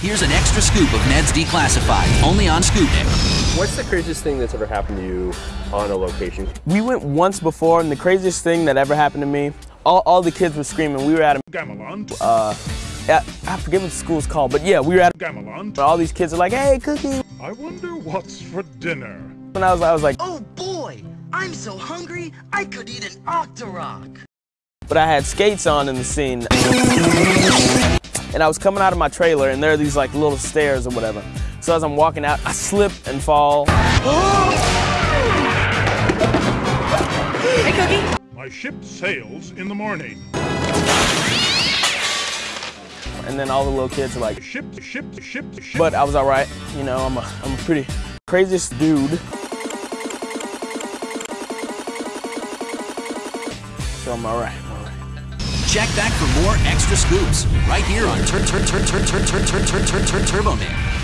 Here's an extra scoop of Ned's Declassified, only on Scoopnik. What's the craziest thing that's ever happened to you on a location? We went once before, and the craziest thing that ever happened to me, all, all the kids were screaming. We were at a Gamelan. uh, yeah, I forget what the school's called, but yeah, we were at Gamelan. all these kids are like, hey, cookie. I wonder what's for dinner. And I was, I was like, Oh boy, I'm so hungry, I could eat an Octorok. but I had skates on in the scene. And I was coming out of my trailer, and there are these like little stairs or whatever. So as I'm walking out, I slip and fall. Hey, Cookie. My ship sails in the morning. And then all the little kids are like, Ship, ship, ship, ship. but I was all right. You know, I'm a, I'm a pretty craziest dude. So I'm all right. Check back for more extra scoops right here on Turn Turn Turn Turn Turn Turn Turn Turn Turn Turn Turbo Man.